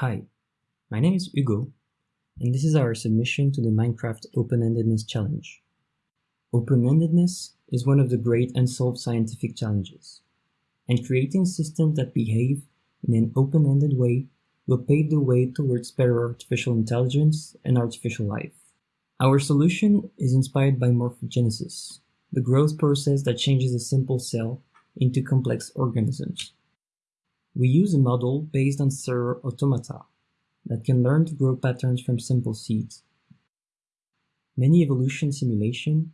Hi, my name is Hugo, and this is our submission to the Minecraft Open-Endedness Challenge. Open-endedness is one of the great unsolved scientific challenges, and creating systems that behave in an open-ended way will pave the way towards better artificial intelligence and artificial life. Our solution is inspired by morphogenesis, the growth process that changes a simple cell into complex organisms. We use a model based on cellular automata that can learn to grow patterns from simple seeds. Many evolution simulations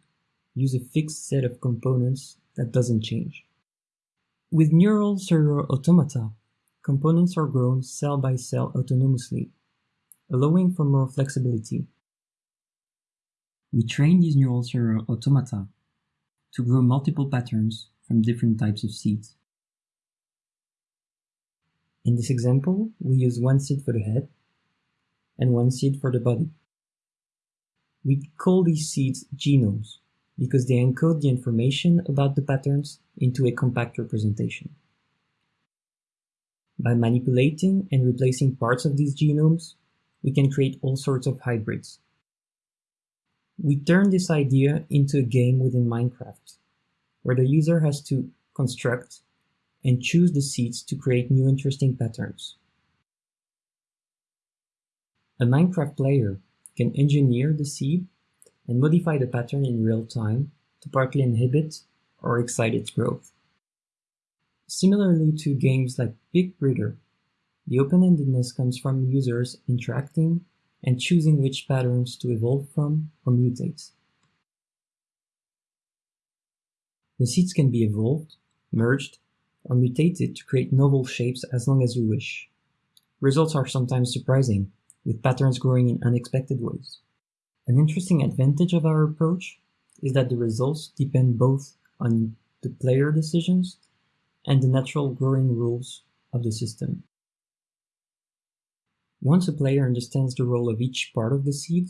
use a fixed set of components that doesn't change. With neural cellular automata, components are grown cell by cell autonomously, allowing for more flexibility. We train these neural cellular automata to grow multiple patterns from different types of seeds. In this example, we use one seed for the head and one seed for the body. We call these seeds genomes because they encode the information about the patterns into a compact representation. By manipulating and replacing parts of these genomes, we can create all sorts of hybrids. We turn this idea into a game within Minecraft, where the user has to construct and choose the seeds to create new interesting patterns. A Minecraft player can engineer the seed and modify the pattern in real time to partly inhibit or excite its growth. Similarly to games like Picbreeder, the open-endedness comes from users interacting and choosing which patterns to evolve from or mutate. The seeds can be evolved, merged, or mutate it to create novel shapes as long as you wish. Results are sometimes surprising, with patterns growing in unexpected ways. An interesting advantage of our approach is that the results depend both on the player decisions and the natural growing rules of the system. Once a player understands the role of each part of the seed,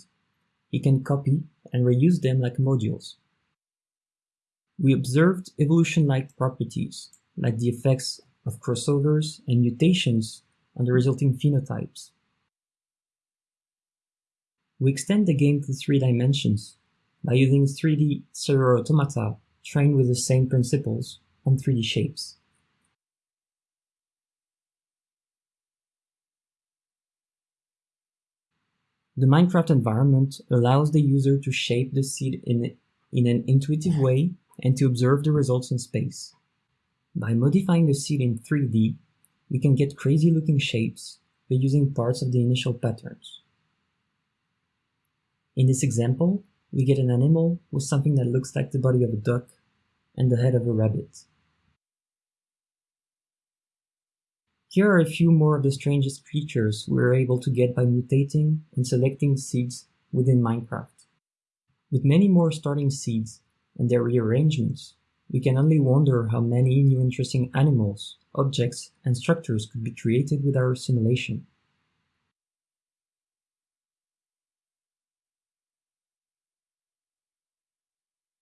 he can copy and reuse them like modules. We observed evolution-like properties like the effects of crossovers and mutations on the resulting phenotypes. We extend the game to three dimensions by using 3D cellular automata trained with the same principles on 3D shapes. The Minecraft environment allows the user to shape the seed in, in an intuitive way and to observe the results in space. By modifying the seed in 3D, we can get crazy looking shapes by using parts of the initial patterns. In this example, we get an animal with something that looks like the body of a duck and the head of a rabbit. Here are a few more of the strangest creatures we were able to get by mutating and selecting seeds within Minecraft. With many more starting seeds and their rearrangements, we can only wonder how many new interesting animals, objects, and structures could be created with our simulation.